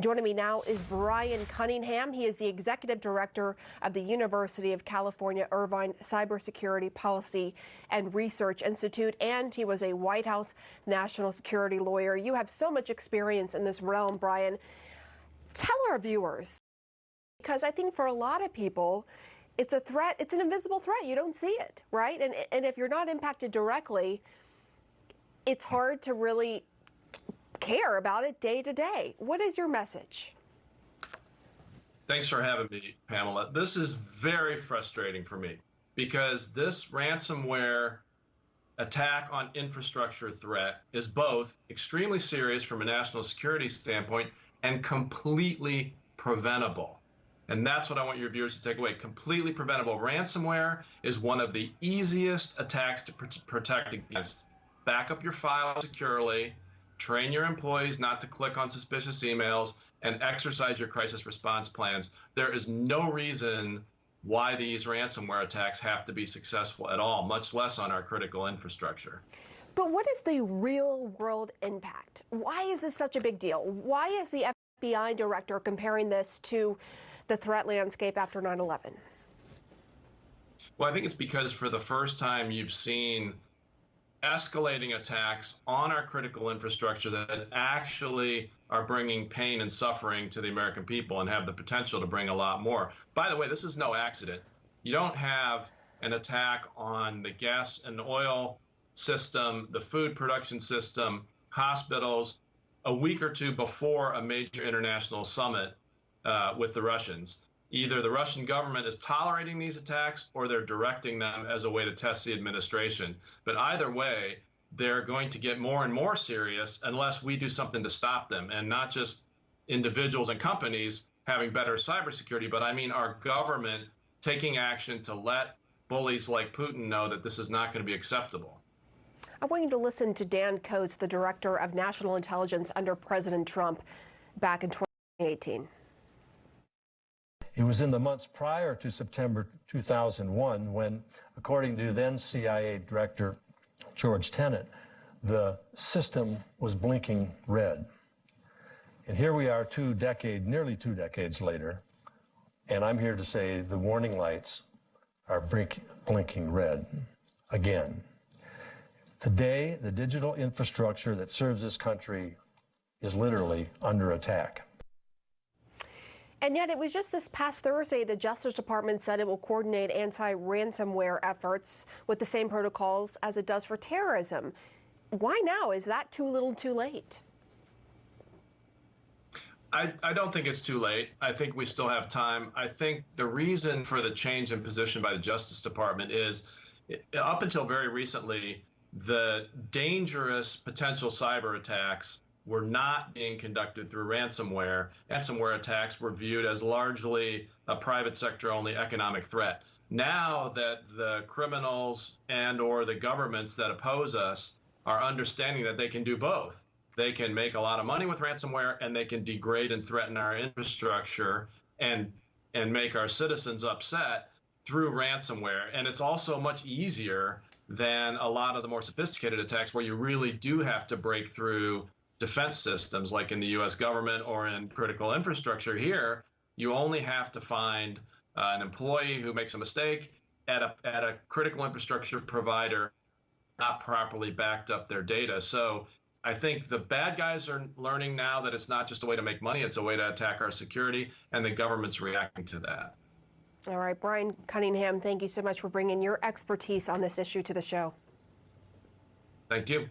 Joining me now is Brian Cunningham. He is the executive director of the University of California Irvine Cybersecurity Policy and Research Institute, and he was a White House national security lawyer. You have so much experience in this realm, Brian. Tell our viewers, because I think for a lot of people, it's a threat, it's an invisible threat. You don't see it, right? And, and if you're not impacted directly, it's hard to really care about it day to day. What is your message? Thanks for having me, Pamela. This is very frustrating for me because this ransomware attack on infrastructure threat is both extremely serious from a national security standpoint and completely preventable. And that's what I want your viewers to take away. Completely preventable. Ransomware is one of the easiest attacks to pr protect against. Back up your file securely, train your employees not to click on suspicious emails, and exercise your crisis response plans. There is no reason why these ransomware attacks have to be successful at all, much less on our critical infrastructure. But what is the real world impact? Why is this such a big deal? Why is the FBI director comparing this to the threat landscape after 9 11? Well, I think it's because for the first time you've seen escalating attacks on our critical infrastructure that actually are bringing pain and suffering to the American people and have the potential to bring a lot more. By the way, this is no accident. You don't have an attack on the gas and oil system, the food production system, hospitals, a week or two before a major international summit uh, with the Russians either the Russian government is tolerating these attacks or they're directing them as a way to test the administration. But either way, they're going to get more and more serious unless we do something to stop them, and not just individuals and companies having better cybersecurity, but I mean our government taking action to let bullies like Putin know that this is not going to be acceptable. I want you to listen to Dan Coats, the director of national intelligence under President Trump back in 2018. It was in the months prior to September 2001 when, according to then CIA Director George Tenet, the system was blinking red. And here we are two decades, nearly two decades later, and I'm here to say the warning lights are blink, blinking red again. Today, the digital infrastructure that serves this country is literally under attack. And yet, it was just this past Thursday the Justice Department said it will coordinate anti ransomware efforts with the same protocols as it does for terrorism. Why now? Is that too little too late? I, I, don't think it's too late. I think we still have time. I think the reason for the change in position by the Justice Department is up until very recently, the dangerous potential cyber attacks were not being conducted through ransomware. Ransomware attacks were viewed as largely a private sector only economic threat. Now that the criminals and or the governments that oppose us are understanding that they can do both. They can make a lot of money with ransomware and they can degrade and threaten our infrastructure and and make our citizens upset through ransomware. And it's also much easier than a lot of the more sophisticated attacks where you really do have to break through defense systems, like in the U.S. government or in critical infrastructure here, you only have to find uh, an employee who makes a mistake at a, at a critical infrastructure provider not properly backed up their data. So I think the bad guys are learning now that it's not just a way to make money, it's a way to attack our security, and the government's reacting to that. All right, Brian Cunningham, thank you so much for bringing your expertise on this issue to the show. Thank you.